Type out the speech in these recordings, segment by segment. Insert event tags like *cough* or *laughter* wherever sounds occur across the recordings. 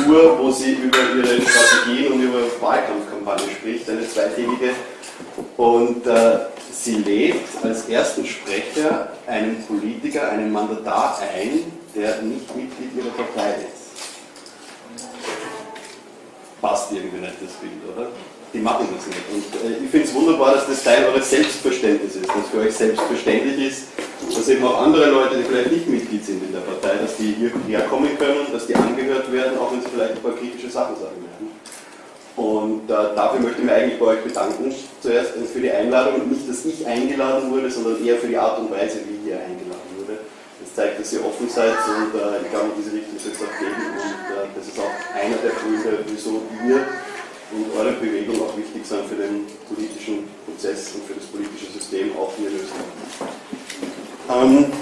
Zensur, wo sie über ihre Strategien und über Wahlkampfkampagne spricht, eine zweitägige. Und äh, sie lädt als ersten Sprecher einen Politiker, einen Mandatar ein, der nicht Mitglied ihrer Partei ist. Passt irgendwie nicht das Bild, oder? Die machen das nicht. Und äh, ich finde es wunderbar, dass das Teil eures Selbstverständnisses ist, dass für euch selbstverständlich ist, dass eben auch andere Leute, die vielleicht nicht Mitglied sind in der Partei, dass die hierher kommen können, dass die angehört werden, auch wenn sie vielleicht ein paar kritische Sachen sagen werden. Und äh, dafür möchte ich mich eigentlich bei euch bedanken. Zuerst für die Einladung nicht, dass ich eingeladen wurde, sondern eher für die Art und Weise, wie ihr eingeladen wurde. Das zeigt, dass ihr offen seid und äh, ich glaube, in diese Richtung soll es auch gehen. Und äh, das ist auch einer der Gründe, wieso ihr und eure Bewegung auch wichtig sind für den politischen Prozess und für das politische System, auch hier in Österreich. Ähm,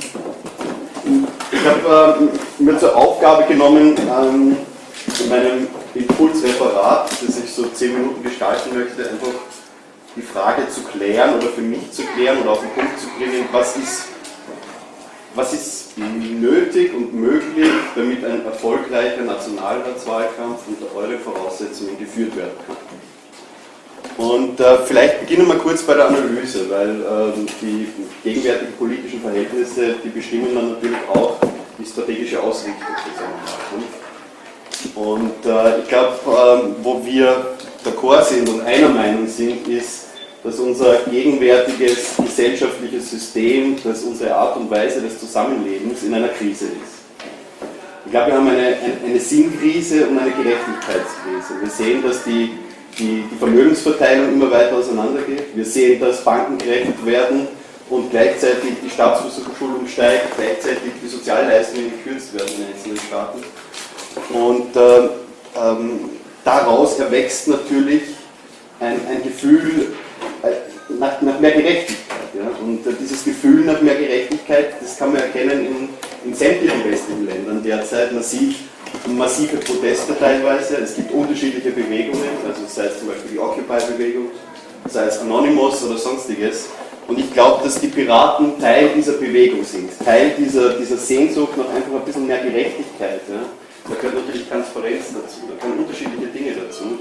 ich habe äh, mir zur Aufgabe genommen, ähm, in meinem Impulsreferat, das ich so zehn Minuten gestalten möchte, einfach die Frage zu klären oder für mich zu klären oder auf den Punkt zu bringen, was ist, was ist nötig und möglich, damit ein erfolgreicher Nationalratswahlkampf unter eure Voraussetzungen geführt werden kann. Und äh, vielleicht beginnen wir kurz bei der Analyse, weil äh, die gegenwärtigen politischen Verhältnisse, die bestimmen dann natürlich auch die strategische Ausrichtung. Und äh, ich glaube, äh, wo wir d'accord sind und einer Meinung sind, ist, dass unser gegenwärtiges gesellschaftliches System, dass unsere Art und Weise des Zusammenlebens in einer Krise ist. Ich glaube, wir haben eine, eine Sinnkrise und eine Gerechtigkeitskrise. Wir sehen, dass die, die, die Vermögensverteilung immer weiter auseinandergeht. Wir sehen, dass Banken gerecht werden und gleichzeitig die Staatsverschuldung steigt, gleichzeitig die Sozialleistungen gekürzt werden in einzelnen Staaten. Und äh, ähm, daraus erwächst natürlich ein, ein Gefühl nach, nach, mehr Gerechtigkeit. Ja? Und äh, dieses Gefühl nach mehr Gerechtigkeit, das kann man erkennen in, in sämtlichen westlichen Ländern derzeit massiv, massive Proteste teilweise. Es gibt unterschiedliche Bewegungen, also sei es zum Beispiel die Occupy-Bewegung, sei es Anonymous oder sonstiges. Und ich glaube, dass die Piraten Teil dieser Bewegung sind, Teil dieser, dieser Sehnsucht nach einfach ein bisschen mehr Gerechtigkeit. Ja? Da gehört natürlich Transparenz dazu, da kommen unterschiedliche Dinge dazu.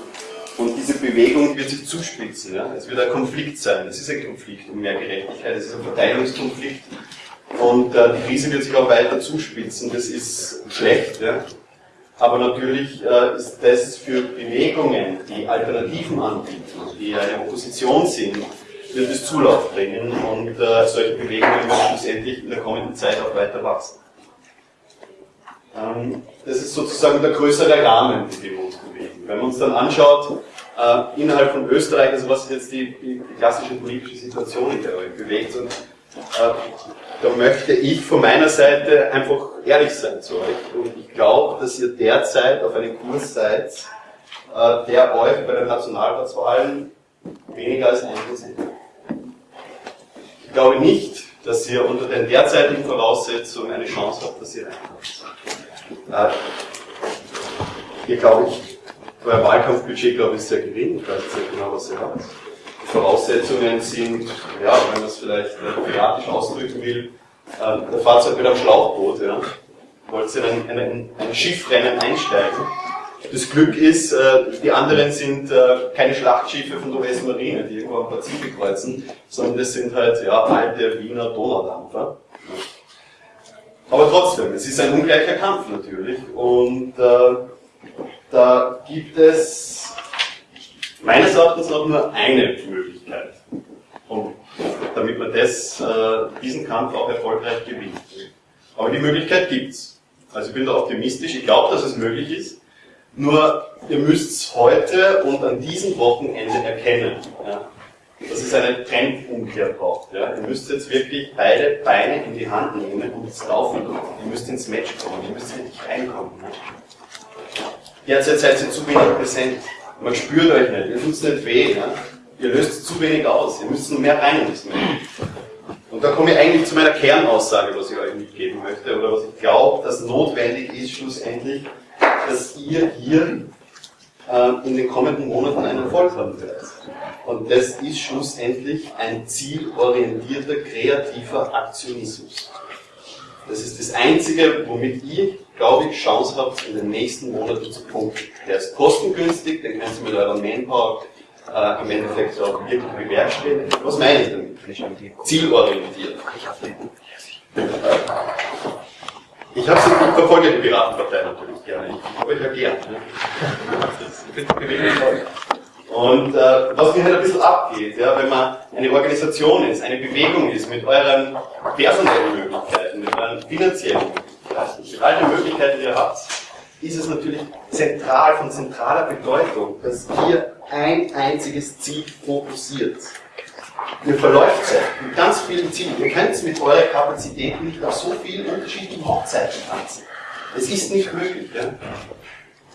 Und diese Bewegung wird sich zuspitzen. Ja? Es wird ein Konflikt sein. Es ist ein Konflikt um mehr Gerechtigkeit, es ist ein Verteilungskonflikt. Und äh, die Krise wird sich auch weiter zuspitzen. Das ist schlecht. Ja? Aber natürlich äh, ist das für Bewegungen, die Alternativen anbieten, die eine Opposition sind, wird es Zulauf bringen und äh, solche Bewegungen werden schlussendlich in der kommenden Zeit auch weiter wachsen. Ähm, das ist sozusagen der größere Rahmen, in dem wir. Wenn man uns dann anschaut, äh, innerhalb von Österreich, also was ist jetzt die, die, klassische politische Situation, in der euch bewegt, und äh, da möchte ich von meiner Seite einfach ehrlich sein zu euch. Und ich glaube, dass ihr derzeit auf einem Kurs seid, äh, der euch bei den Nationalratswahlen weniger als ein Prozent. Ich glaube nicht, dass ihr unter den derzeitigen Voraussetzungen eine Chance habt, dass ihr reinkommt. Äh, hier glaube ich, euer Wahlkampfbudget, glaube ich, ist sehr gering. Ich weiß jetzt nicht genau, was ihr habt. Die Voraussetzungen sind, ja, wenn man es vielleicht äh, ausdrücken will, äh, der Fahrzeug mit einem Schlauchboot. Ja. Wollt ihr in ein, ein, ein Schiffrennen einsteigen? Das Glück ist, äh, die anderen sind äh, keine Schlachtschiffe von der US-Marine, die irgendwo am Pazifik kreuzen, sondern das sind halt ja, alte Wiener Donaudampfer. Aber trotzdem, es ist ein ungleicher Kampf natürlich. Und äh, da gibt es meines Erachtens noch nur eine Möglichkeit, um, damit man das, äh, diesen Kampf auch erfolgreich gewinnt. Aber die Möglichkeit gibt's. Also ich bin da optimistisch, ich glaube, dass es möglich ist. Nur ihr müsst es heute und an diesem Wochenende erkennen. Ja dass es eine Trendumkehr braucht. Ja? Ihr müsst jetzt wirklich beide Beine in die Hand nehmen und ins Laufen. Ihr müsst ins Match kommen, ihr müsst wirklich reinkommen. Ne? Derzeit seid ihr zu wenig präsent. Man spürt euch nicht, ihr tut es nicht weh. Ne? Ihr löst zu wenig aus, ihr müsst mehr rein Match. Und da komme ich eigentlich zu meiner Kernaussage, was ich euch mitgeben möchte, oder was ich glaube, dass notwendig ist schlussendlich, dass ihr hier äh, in den kommenden Monaten einen Erfolg haben werdet. Und das ist schlussendlich ein zielorientierter, kreativer Aktionismus. Das ist das Einzige, womit ihr, glaube ich, Chance habt, in den nächsten Monaten zu punkten. Der ist kostengünstig, den könnt ihr mit eurer Manpower äh, im Endeffekt auch wirklich bewerkstelligen. Was meine ich damit? Zielorientiert. Ich habe ich verfolge die Piratenpartei natürlich gerne. Ich habe euch ja gern. Ne? Und äh, was mir halt ein bisschen abgeht, ja, wenn man eine Organisation ist, eine Bewegung ist, mit euren personellen Möglichkeiten, mit euren finanziellen Möglichkeiten, all den Möglichkeiten, die ihr habt, ist es natürlich zentral, von zentraler Bedeutung, dass ihr ein einziges Ziel fokussiert. Ihr verläuft es mit ganz vielen Zielen. Ihr könnt mit eurer Kapazität nicht auf so vielen unterschiedlichen Hochzeiten tanzen. Es ist nicht möglich. Ja?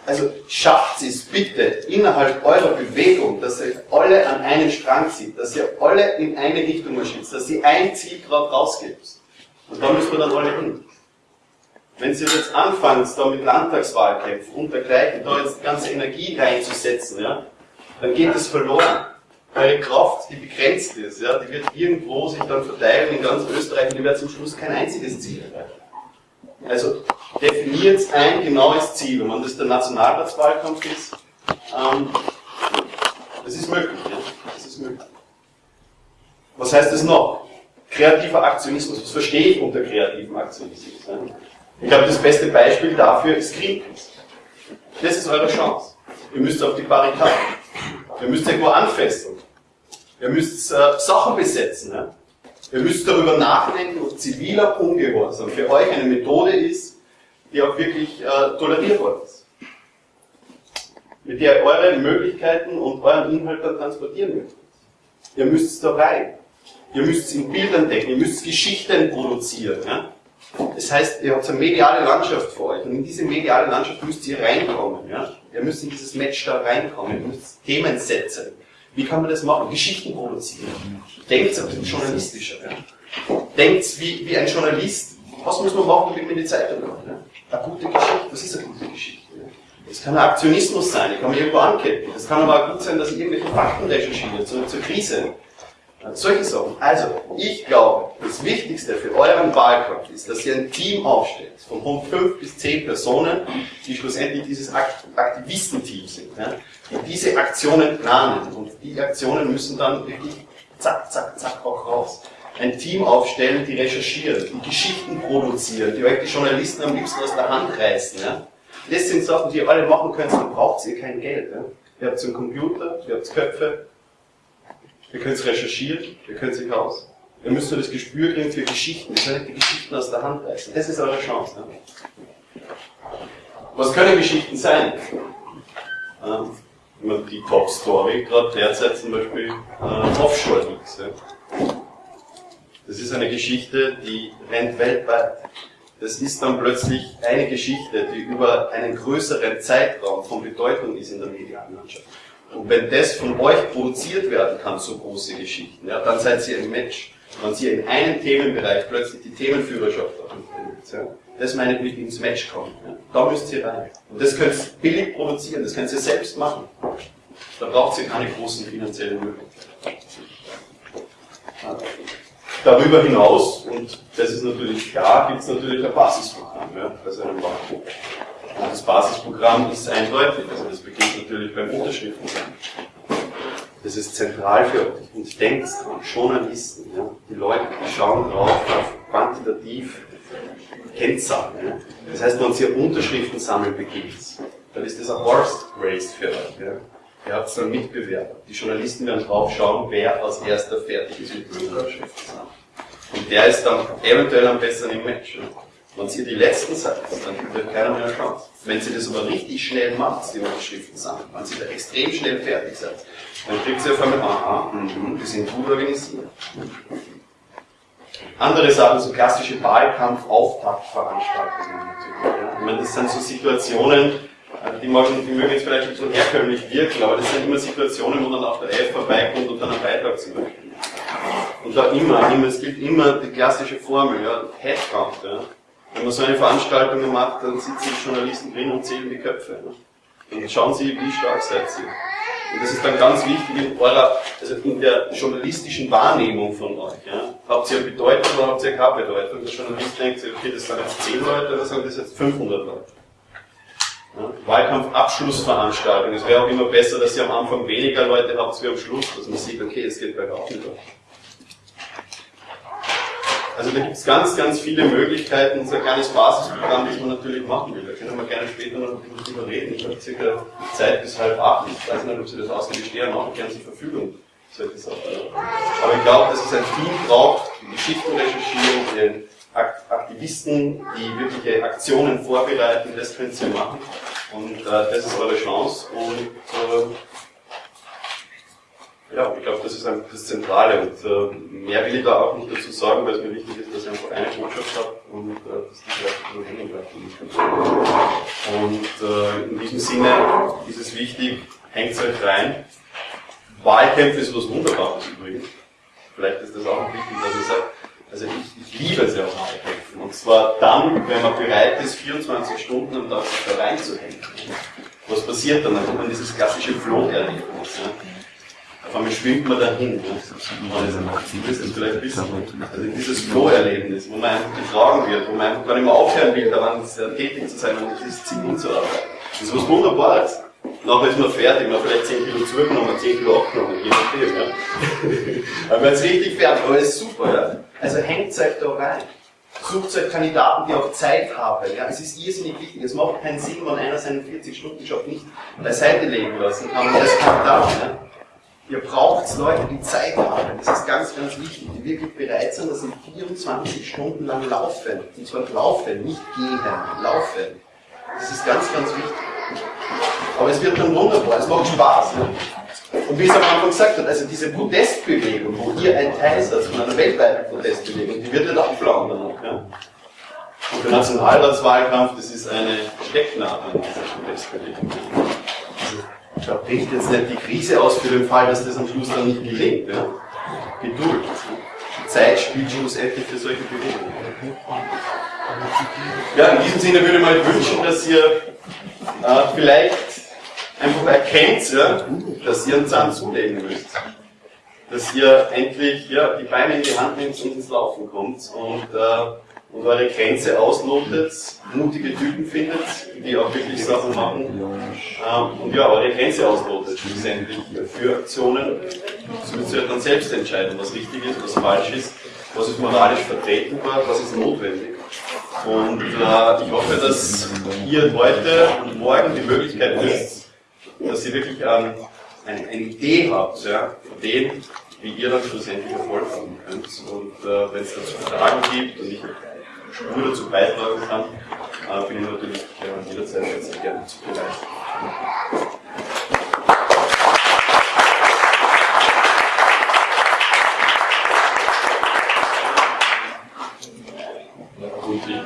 Also schafft es bitte innerhalb eurer Bewegung, dass ihr alle an einen Strang zieht, dass ihr alle in eine Richtung marschiert, dass ihr ein Ziel gerade rausgebt. Und da müssen wir dann alle hin. Wenn Sie jetzt anfangen, da mit Landtagswahlkämpfen und dergleichen, da jetzt ganze Energie reinzusetzen, ja, dann geht es verloren. Eure Kraft, die begrenzt ist, ja, die wird irgendwo sich dann verteilen in ganz Österreich und ihr werdet zum Schluss kein einziges Ziel erreichen. Also definiert ein genaues Ziel. Und wenn das der Nationalratswahlkampf ist, ähm, das ist möglich. Ja? Das ist möglich. Was heißt das noch? Kreativer Aktionismus. Was verstehe ich unter kreativem Aktionismus? Ja? Ich glaube, das beste Beispiel dafür ist Greenpeace. Das ist eure Chance. Ihr müsst auf die Barrikaden. Ihr müsst irgendwo anfesseln. Ihr müsst äh, Sachen besetzen. Ja? Ihr müsst darüber nachdenken, ob ziviler Ungehorsam für euch eine Methode ist, die auch wirklich äh, tolerierbar ist. Mit der ihr eure Möglichkeiten und euren Inhalt dann transportieren möchtet. Ihr müsst es da rein. Ihr müsst es in Bildern denken, ihr müsst Geschichten produzieren. Ja? Das heißt, ihr habt eine mediale Landschaft vor euch und in diese mediale Landschaft müsst ihr reinkommen. Ja? Ihr müsst in dieses Match da reinkommen, ihr müsst Themen setzen. Wie kann man das machen? Geschichten produzieren. Denkt ein bisschen journalistischer. Ja? Denkt wie, wie ein Journalist. Was muss man machen, damit man die Zeitung macht? Ja? Eine gute Geschichte. Was ist eine gute Geschichte? Das kann ein Aktionismus sein, ich kann mich irgendwo anketten. Das kann aber auch gut sein, dass ich irgendwelche Fakten recherchiere zur, zur Krise. Solche Sachen. Also, ich glaube, das Wichtigste für euren Wahlkampf ist, dass ihr ein Team aufstellt, von fünf bis zehn Personen, die schlussendlich dieses Aktivistenteam sind, ja, die diese Aktionen planen. Und die Aktionen müssen dann wirklich zack, zack, zack auch raus. Ein Team aufstellen, die recherchieren, die Geschichten produzieren, die euch die Journalisten am liebsten aus der Hand reißen. Ja. Das sind Sachen, die ihr alle machen könnt, dann braucht ihr kein Geld. Ja. Ihr habt einen Computer, ihr habt Köpfe, Ihr könnt es recherchieren, ihr könnt sich aus. Ihr müsst nur das Gespür kriegen für Geschichten. Ihr könnt die Geschichten aus der Hand reißen. Das ist eure Chance. Ne? Was können Geschichten sein? Ähm, die Top-Story, gerade derzeit zum Beispiel äh, Offshore-Leaks. Ja? Das ist eine Geschichte, die rennt weltweit. Das ist dann plötzlich eine Geschichte, die über einen größeren Zeitraum von Bedeutung ist in der medialen Landschaft. Und wenn das von euch produziert werden kann, so große Geschichten, ja, dann seid ihr im Match. Wenn ihr in einem Themenbereich plötzlich die Themenführerschaft habt, ja, das meine ich mit ins Match kommen. Ja. Da müsst ihr rein. Und das könnt ihr billig produzieren, das könnt ihr selbst machen. Da braucht ihr keine großen finanziellen Möglichkeiten. Darüber hinaus, und das ist natürlich klar, gibt es natürlich ein Basisprogramm ja, bei seinem Wahlbuch. Das Basisprogramm ist eindeutig, also das beginnt natürlich beim Unterschriften. Das ist zentral für euch. Und denkt an Journalisten, ja? die Leute, die schauen drauf auf quantitativ Kennzahlen. Ja? Das heißt, wenn ihr Unterschriften sammeln beginnt, dann ist das ein Horse Race für euch. Ja? Ihr habt einen Mitbewerber. Die Journalisten werden drauf schauen, wer als erster fertig ist mit Unterschriften sammeln. Und der ist dann eventuell am besseren Match. Wenn ihr die Letzten seid, dann wird keiner mehr Chance. Wenn ihr das aber richtig schnell macht, die Unterschriften sammeln, wenn ihr da extrem schnell fertig seid, dann kriegt ihr auf einmal, aha, mh, die sind gut organisiert. Andere Sachen, so klassische Wahlkampf-Auftaktveranstaltungen natürlich. Ich meine, das sind so Situationen, äh, die, mögen, die mögen jetzt vielleicht nicht so herkömmlich wirken, aber das sind immer Situationen, wo dann auch der F vorbeikommt und dann einen Beitrag zum Beispiel. Und da immer, immer, es gilt immer die klassische Formel, ja, Headcount, ja. Wenn man so eine Veranstaltung macht, dann sitzen die Journalisten drin und zählen die Köpfe. Ne? Und schauen Sie, wie stark seid ihr. Und das ist dann ganz wichtig in eurer, also in der journalistischen Wahrnehmung von euch. Ja? Habt ihr Bedeutung oder habt ihr keine Bedeutung? Der Journalist denkt, okay, das sind jetzt 10 Leute oder sind das jetzt 500 Leute? Ja? Wahlkampfabschlussveranstaltung. Es wäre auch immer besser, dass ihr am Anfang weniger Leute habt als wir am Schluss, dass man sieht, okay, es geht bergauf mit euch. Also da gibt es ganz, ganz viele Möglichkeiten. Unser kleines Basisprogramm, das man natürlich machen will. Da können wir gerne später noch drüber reden. Ich habe circa Zeit bis halb acht. Ich weiß nicht, ob Sie das ausgehen. Ich stehe ja noch gerne zur Verfügung. Aber ich glaube, dass es ein Team braucht, die Geschichtenrecherchierung, die Aktivisten, die wirkliche Aktionen vorbereiten, das könnt ihr machen. Und äh, das ist eure Chance. Und äh, ja, ich glaube, das ist einfach das Zentrale und äh, mehr will ich da auch nicht dazu sagen, weil es mir wichtig ist, dass ich einfach eine Botschaft habe und äh, dass die vielleicht nur hängen bleibt. Und äh, in diesem Sinne ist es wichtig, hängt euch rein. Wahlkämpfe ist was Wunderbares übrigens. Vielleicht ist das auch wichtig, dass ich sage, also ich, ich liebe es ja auch Wahlkämpfen. Und zwar dann, wenn man bereit ist, 24 Stunden am Tag sich da reinzuhängen. Was passiert dann? Dann hat man dieses klassische Floh-Erlebnis. Ja? Auf einmal schwimmt man dahin. Also, das vielleicht wissen. Also dieses Flow-Erlebnis, wo man einfach getragen wird, wo man einfach gar nicht mehr aufhören will, daran tätig zu sein und dieses Ziel hinzuarbeiten. Das ist was Wunderbares. Nachher ist man fertig, man hat vielleicht 10 Kilo zugenommen, 10 Kilo abgenommen, je nachdem. Ja. *laughs* Aber man ist richtig fertig, aber ist super. Ja. Also hängt euch da rein. Sucht euch Kandidaten, die auch Zeit haben. Ja, es ist irrsinnig wichtig. Es macht keinen Sinn, wenn einer seinen 40-Stunden-Job nicht beiseite legen lassen kann. als Kandidat. Ja. Ihr braucht Leute, die Zeit haben. Das ist ganz, ganz wichtig, die wirklich bereit sind, dass sie 24 Stunden lang laufen. Und zwar laufen, nicht gehen, laufen. Das ist ganz, ganz wichtig. Aber es wird dann wunderbar, es macht Spaß. Ne? Und wie es am Anfang gesagt hat, also diese Protestbewegung, wo ihr ein Teil seid von einer weltweiten Protestbewegung, die wird nicht abflauen danach. Ja? Und der Nationalratswahlkampf, das ist eine Stecknadel in dieser Protestbewegung. Da bringt jetzt nicht die Krise aus für den Fall, dass das am Schluss dann nicht gelingt. Ja? Geduld. Die Zeit spielt schlussendlich für solche Bewegungen. Ja, in diesem Sinne würde ich mir wünschen, dass ihr äh, vielleicht einfach erkennt, ja, dass ihr einen Zahn zulegen müsst. Dass ihr endlich ja, die Beine in die Hand nehmt und ins Laufen kommt und äh, und eure Grenze auslotet, mutige Typen findet, die auch wirklich Sachen machen ähm, und ja, eure Grenze auslotet schlussendlich für Aktionen. So müsst ihr dann selbst entscheiden, was richtig ist, was falsch ist, was ist moralisch vertretbar, was ist notwendig. Und äh, ich hoffe, dass ihr heute und morgen die Möglichkeit nutzt, dass ihr wirklich ähm, eine, eine Idee habt, ja, von dem, wie ihr dann schlussendlich Erfolg haben könnt. Und äh, wenn es dazu Fragen gibt und ich Spur dazu beitragen kann, äh, bin ich natürlich äh, jederzeit sehr gerne zu bereit.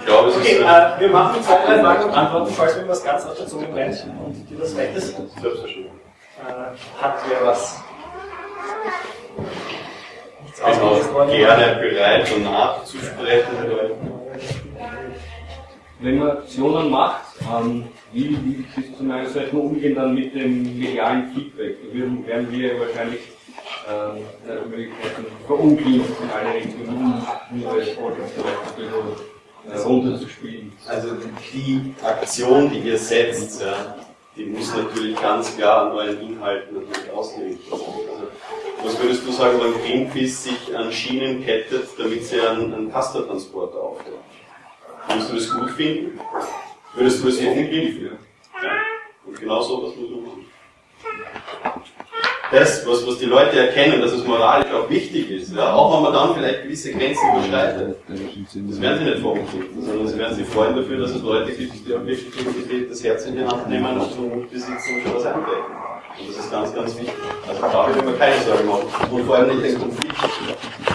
Glaube, es okay, ist. Äh, wir machen zwei, drei Fragen und Antworten, falls mir was ganz auf der Zunge brennt und dir das weit ist. Selbstverständlich. Äh, hat wer was? Nichts auch gerne bereit, um nachzusprechen wenn man Aktionen macht, ähm, wie, wie ist zum Beispiel umgehen dann mit dem medialen Feedback? Da werden, wir wahrscheinlich ähm, Möglichkeiten verunglimpft in alle Richtungen, um nur das äh, runterzuspielen. Also die Aktion, die ihr setzt, ja, die muss natürlich ganz klar an euren Inhalten ausgelegt sein. Also, was würdest du sagen, wenn Greenpeace sich an Schienen kettet, damit sie einen, einen Pasta-Transporter aufbauen? Würdest du das gut finden? Würdest du das definitiv führen? Ja. Und genau so was muss man machen. Das, was, was die Leute erkennen, dass es moralisch auch wichtig ist, ja, auch wenn man dann vielleicht gewisse Grenzen überschreitet, das werden sie nicht verunglücken, sondern sie werden sich freuen dafür, dass es Leute gibt, die auch wirklich das Herz in die Hand nehmen und den Mut besitzen und schon was einbrechen. Und das ist ganz, ganz wichtig. Also da würde man keine Sorgen machen. Und vor allem nicht den Konflikt.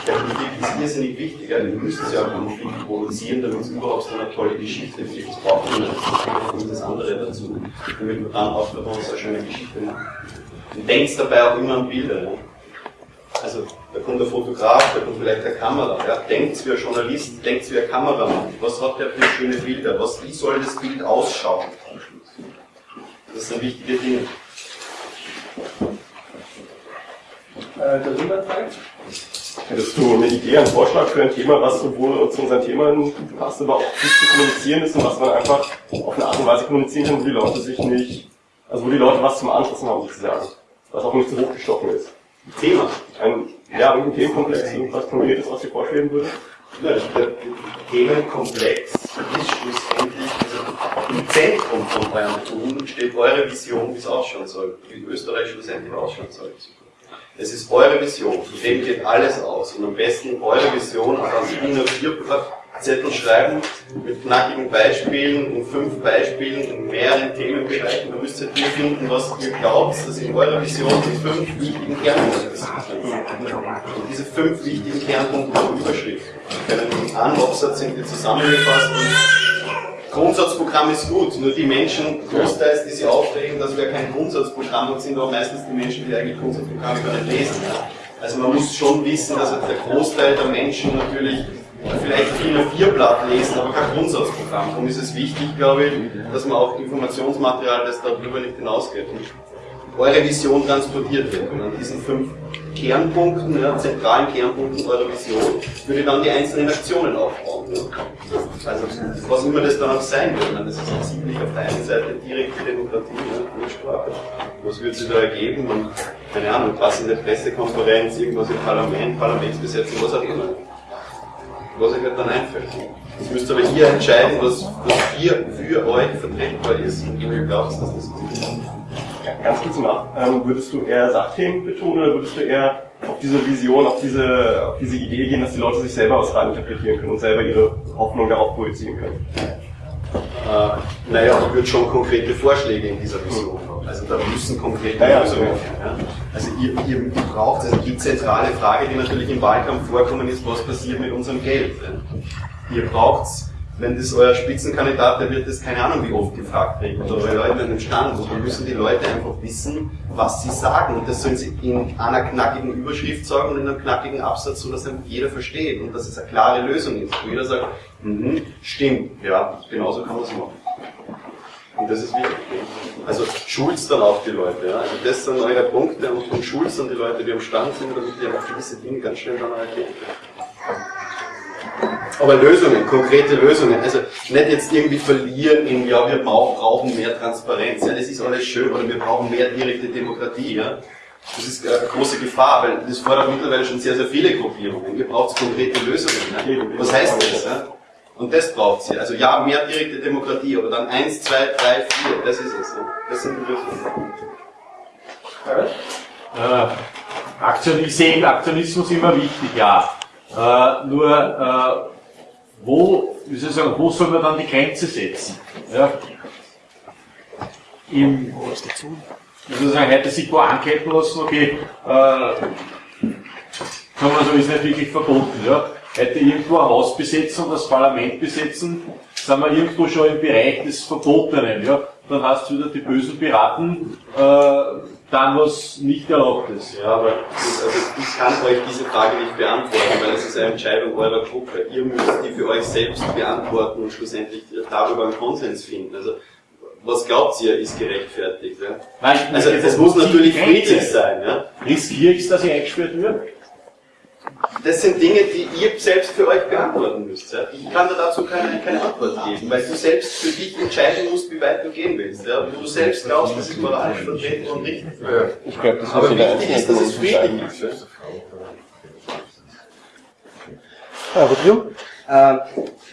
Der Konflikt ist irrsinnig wichtig. Ja. Wir müssen ja auch Konflikt produzieren, damit es überhaupt so eine tolle Geschichte wird. Das braucht man nicht. das andere dazu. Damit man dann auch daraus eine schöne Geschichte machen. Und denkt dabei auch immer an Bilder. Ja. Also, da kommt der Fotograf, da kommt vielleicht der Kamera. Ja. Denkt wie ein Journalist, denkt wie ein Kameramann. Was hat der für schöne Bilder? Was, wie soll das Bild ausschauen? Das sind wichtige Dinge. Äh, darüber treibt. Hättest du eine Idee, einen Vorschlag für ein Thema, was sowohl zu unseren Themen passt, aber auch gut zu kommunizieren ist und was man einfach auf eine Art und Weise kommunizieren kann, wo die Leute sich nicht, also wo die Leute was zum Anfassen haben sozusagen, was auch nicht zu hochgestochen ist. Thema. Ein, ja, irgendein Themenkomplex, irgendwas Konkretes, was dir vorschlagen würde? Ja, der Themenkomplex ist schlussendlich, im Zentrum von eurem Tun steht eure Vision, wie es ausschauen soll, wie Österreich schlussendlich ausschauen soll. Es ist eure Vision, von dem geht alles aus. Und am besten eure Vision auf einen DIN A4-Zettel schreiben, mit knackigen Beispielen, in fünf Beispielen, in mehreren Themenbereichen. Da müsst ihr hier finden, was ihr glaubt, dass in eurer Vision die fünf wichtigen Kernpunkte sind. Und diese fünf wichtigen Kernpunkte haben Überschrift. In einem Absatz sind die zusammengefasst Grundsatzprogramm ist gut, nur die Menschen, großteils, die sich aufregen, dass wir kein Grundsatzprogramm haben, sind auch meistens die Menschen, die eigentlich Grundsatzprogramme gar nicht lesen. Also man muss schon wissen, dass der Großteil der Menschen natürlich vielleicht viel ein Vierblatt lesen, aber kein Grundsatzprogramm. Darum ist es wichtig, glaube ich, dass man auch Informationsmaterial, das darüber nicht hinausgeht, eure Vision transportiert wird. Und an diesen fünf Kernpunkten, ja, zentralen Kernpunkten eurer Vision, würde dann die einzelnen Aktionen aufbauen. Ja. Also, was immer das dann auch sein wird. Das ist ziemlich auf der einen Seite direkte Demokratie, ja, Sprache. Was würde sich da ergeben? Und, keine Ahnung, was in der Pressekonferenz, irgendwas im Parlament, Parlamentsbesetzung, was auch immer. Was euch halt dann einfällt. Das müsst aber ihr entscheiden, was, was hier für euch vertretbar ist und ihr glaubt, dass das ist. Ganz kurz nach, ähm, würdest du eher Sachthemen betonen oder würdest du eher auf diese Vision, auf diese, auf diese Idee gehen, dass die Leute sich selber was reininterpretieren können und selber ihre Hoffnung darauf projizieren können? Äh, naja, ich würde schon konkrete Vorschläge in dieser Vision haben. Also da müssen konkrete naja, Lösungen her. Ja. Also ihr, ihr, ihr braucht, also die zentrale Frage, die natürlich im Wahlkampf vorkommen ist, was passiert mit unserem Geld? Ihr braucht wenn das euer Spitzenkandidat, der wird das keine Ahnung wie oft gefragt oder eure Leute in den Stand. Und dann müssen die Leute einfach wissen, was sie sagen. Und das sollen sie in einer knackigen Überschrift sagen und in einem knackigen Absatz, so dass jeder versteht und dass es eine klare Lösung ist. Wo jeder sagt, mhm, stimmt, ja, genauso kann man es machen. Und das ist wichtig. Also schulzt dann auch die Leute. Ja? Also das sind eure Punkte und, und schulzt dann die Leute, die am Stand sind, damit die einfach gewisse Dinge ganz schnell dann erkennen. Aber Lösungen, konkrete Lösungen. Also nicht jetzt irgendwie verlieren in, ja, wir brauchen mehr Transparenz, ja, das ist alles schön, oder wir brauchen mehr direkte Demokratie, ja. Das ist eine große Gefahr, weil das fordert mittlerweile schon sehr, sehr viele Gruppierungen. Ihr braucht konkrete Lösungen. Ja? Was heißt das? Ja? Und das braucht sie. Also ja, mehr direkte Demokratie, aber dann eins, zwei, drei, vier, das ist es. Das sind die Lösungen. Äh, Aktion, ich sehe Aktionismus immer wichtig, ja. Äh, nur äh, wo, wie soll ich sagen, wo soll man dann die Grenze setzen? Ja? Im, wie soll ich sagen, hätte sich wo anketten lassen, okay, äh, kann man so, ist nicht wirklich verboten. Ja? Hätte irgendwo ein Haus besetzen und das Parlament besetzen, sind wir irgendwo schon im Bereich des Verbotenen. Ja? Dann hast du wieder die bösen Piraten, äh, dann was nicht erlaubt ist. Ja, aber also ich kann euch diese Frage nicht beantworten, weil es ist eine Entscheidung eurer Gruppe. Ihr müsst die für euch selbst beantworten und schlussendlich darüber einen Konsens finden. Also was glaubt ihr, ist gerechtfertigt? Ja? Nein, also es muss natürlich friedlich sein. Ja? Riskiere ich dass ich eingesperrt wird? Das sind Dinge, die ihr selbst für euch beantworten müsst. Ja? Ich kann dir dazu keine, keine Antwort geben, weil du selbst für dich entscheiden musst, wie weit du gehen willst. Ja? Wenn du selbst glaubst, das ist moralisch vertreten und richtig. Ich glaube, das Aber wichtig ist, dass es friedlich ist. Ja, äh,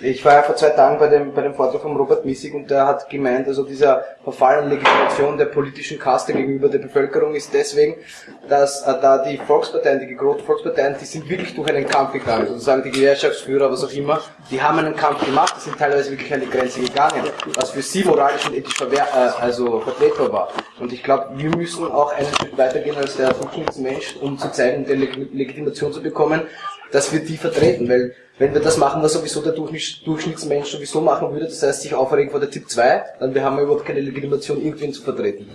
ich war ja vor zwei Tagen bei dem, bei dem Vortrag von Robert Missig und der hat gemeint, also dieser Verfall an Legitimation der politischen Kaste gegenüber der Bevölkerung ist deswegen, dass äh, da die Volksparteien, die gegründeten Volksparteien, die sind wirklich durch einen Kampf gegangen, sozusagen die Gewerkschaftsführer, was auch immer, die haben einen Kampf gemacht, die sind teilweise wirklich an die Grenze gegangen, was für sie moralisch und ethisch verwehr, äh, also vertretbar war. Und ich glaube, wir müssen auch einen Schritt weitergehen als der Durchschnittsmensch, um zu zeigen, die Legitimation zu bekommen, dass wir die vertreten, weil wenn wir das machen, was sowieso der Durchschnittsmensch sowieso machen würde, das heißt sich aufregen vor der Tipp 2, dann wir haben wir überhaupt keine Legitimation, irgendwen zu vertreten.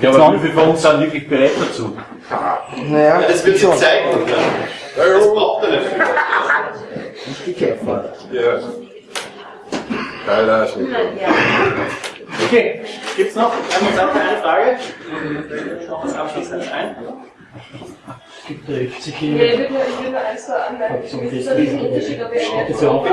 Ja, aber wie viele von uns sind wirklich bereit dazu? Naja, ja, das wird sich zeigen. Ja. Das braucht er nicht. Nicht die Käfer. Ja. Leider ist nicht. Okay, gibt es noch eine Frage? Noch was Abschließendes ein? Betrifft sich hier. Ja, ich würde nur, ich würde nur eins da anmerken. Für ist es ein Unterschied, ob ich Reaktion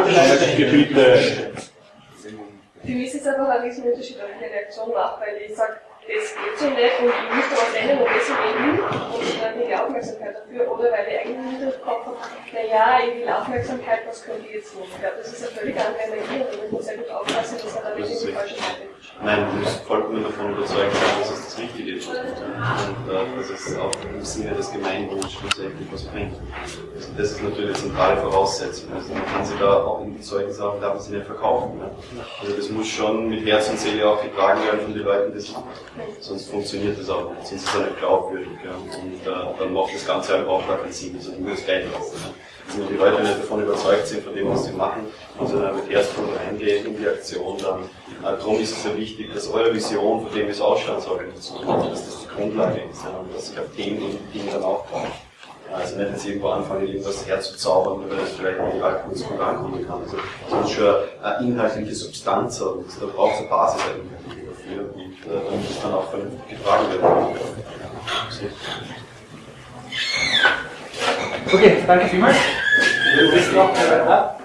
Für mich ist es einfach ein Riesenunterschied, ob ich eine Reaktion mache, weil ich sage, das geht so nicht und ich muss da was ändern und deswegen will und dann die Aufmerksamkeit dafür oder weil ich eigentlich nicht im Kopf habe, naja, ich will Aufmerksamkeit, was könnt ihr jetzt tun? Ich glaube, das ist eine völlig andere Energie und ich muss sehr gut aufpassen, dass er da nicht in die falsche Seite Nein, du musst vollkommen davon überzeugt sein, dass es das Richtige ist. Und äh, dass es auch im Sinne des Gemeinwohls schlussendlich was bringt. Also das ist natürlich eine zentrale Voraussetzung. Also man kann sich da auch in solchen Sachen darf man sie nicht verkaufen. Ne? Also das muss schon mit Herz und Seele auch getragen werden von den Leuten, die es machen. Sonst funktioniert das auch nicht. Sonst ist es nicht glaubwürdig. Ja? Und äh, dann macht das Ganze einfach auch gar keinen Sinn. Also du musst gleich lassen. Ne? wenn die Leute nicht davon überzeugt sind, von dem, was sie machen, und sie dann mit Herzblut reingehen in die Aktion, dann äh, darum ist es ja wichtig, dass eure Vision, von dem es Ausstandsorganisation dass das die Grundlage ist, ja, und dass ich auf dem Dinge dann auch baue. Also nicht jetzt irgendwo anfangen, irgendwas herzuzaubern, weil das vielleicht medial kurz gut ankommen kann. Also es muss schon eine inhaltliche Substanz haben. Da braucht es eine Basis eigentlich dafür und äh, damit es dann auch vernünftig getragen wird. Okay, danke vielmals. Ich noch eine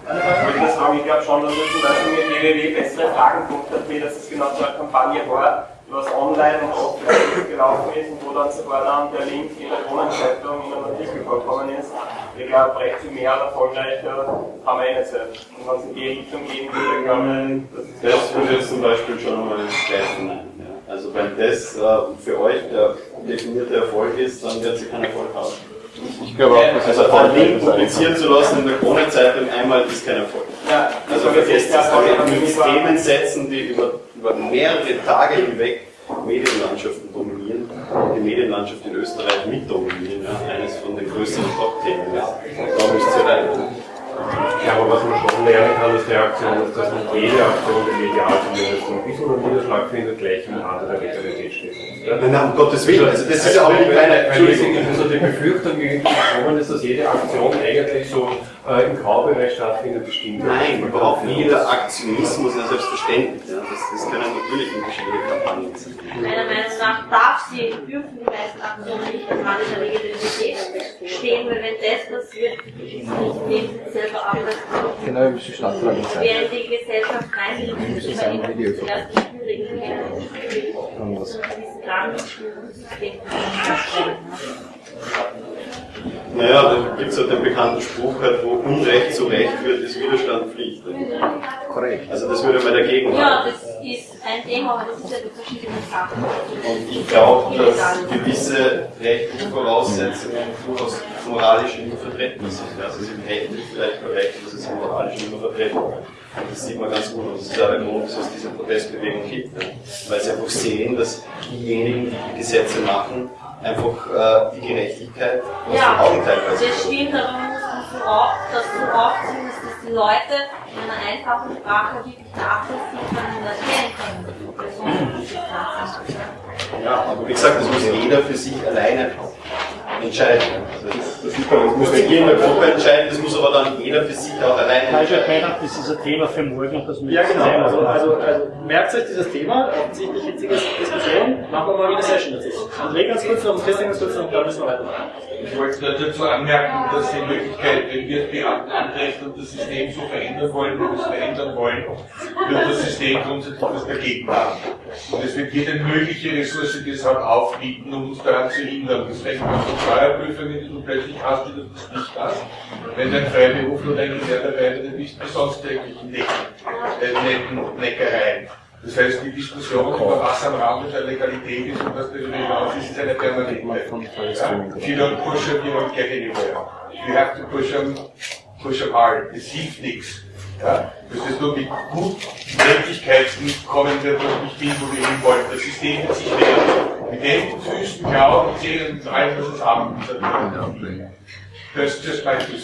das sagen, ich glaube schon, dass wir zum Beispiel mit www bessere Fragen.at, dass es genau so eine Kampagne war, was online und offline gelaufen ist und wo dann sogar dann der Link in der Kronenzeitung in einem Artikel vorkommen ist. Ich glaube, recht viel mehr erfolgreicher haben wir nicht selbst. Und wenn es in die Richtung gehen würde, glaube ich, das, das würde jetzt zum Beispiel schon mal greifen. Ja. Also wenn das äh, für euch der definierte Erfolg ist, dann wird sie keinen Erfolg haben. Ich glaube auch, das also einen Link publizieren zu lassen in der Krone-Zeitung einmal ist kein Erfolg. Ja, also vergesst das, mit Themen setzen, die über, über mehrere Tage hinweg Medienlandschaften dominieren, die Medienlandschaft in Österreich mitdominieren, ja, eines von den größeren Top-Themen. Da müsst ihr rein. Ja, aber was man schon lernen kann als Reaktion, ist, dass nicht jede Aktion, die medial zumindest ein bisschen einen Niederschlag findet, gleich im Rande der Legalität steht. Ja? Nein, um Gottes Willen, also das ist ja auch nicht meine Entschuldigung. Also die Befürchtung gekommen ist, dass jede Aktion eigentlich so äh, im Graubereich stattfindet, bestimmt. Nein, überhaupt nicht. Jeder Aktionismus ist selbstverständlich. Ja. Das, das können natürlich unterschiedliche Kampagnen sein. Meiner Meinung nach darf sie, dürfen die meisten Aktionen nicht im Rande der Legitimität stehen, weil wenn das passiert, ist nicht selber. Genau, wie die Stadtfrage sein. Wer in die Gesellschaft reingeht, ist immer immer zuerst die schwierigen Und was? Naja, da gibt es halt den bekannten Spruch, halt, wo Unrecht zu Recht wird, ist Widerstand Pflicht. Korrekt. Also das würde man dagegen machen. Ja, das ist ein Thema, aber das ist ja die verschiedenen Sachen. Und ich glaube, dass gewisse rechtliche Voraussetzungen durchaus moralisch immer vertreten sind. Also es ist rechtlich vielleicht korrekt, dass es moralisch immer vertreten wird. Das sieht man ganz gut und das ist auch der Grund, dass es diese Protestbewegung gibt. Weil sie einfach sehen, dass diejenigen, die die Gesetze machen, einfach äh, die Gerechtigkeit aus ja, den Augen teilweise. Das stimmt, aber man muss das so aufziehen, dass die Leute in einer einfachen Sprache wirklich nachvollziehen können und erklären können. Ja, aber wie gesagt, das muss jeder für sich alleine entscheiden. Also das, das man, das muss nicht jeder in der Gruppe entscheiden, das muss aber dann jeder für sich auch alleine entscheiden. Das ist ein Thema für morgen und das Ja, genau. Also, also, also merkt euch dieses Thema, offensichtlich hitzige Diskussion, machen wir mal wieder eine Session dazu. André ganz kurz noch Christian ganz kurz noch, dann müssen wir weitermachen. Ich wollte dazu anmerken, dass in Wirklichkeit, wenn wir Beamten antreten und das System so verändern wollen, wie wir es verändern wollen, wird das System grundsätzlich was dagegen haben. Und es wird jede mögliche Ressource deshalb aufbieten, um uns daran zu hindern. Das fängt an von Steuerprüfungen, die du plötzlich hast, die du nicht hast. Wenn du ein Freiberufler oder ein Gewerbearbeiter bist, wie sonst täglichen netten Neckereien. Das heißt, die Diskussion über was am Rand der Legalität ist und was darüber hinaus ist, ist eine permanente. If you don't push them, you don't get anywhere. You have to push them, push them hard. Es hilft nichts. Ja? Dass es nur mit Gutmöglichkeiten kommen wird, wo ich bin, wo wir hin wollen. Das System wird sich wehren. Mit den Füßen, Glauben, Zählen und allem, was es haben. Das ist just my two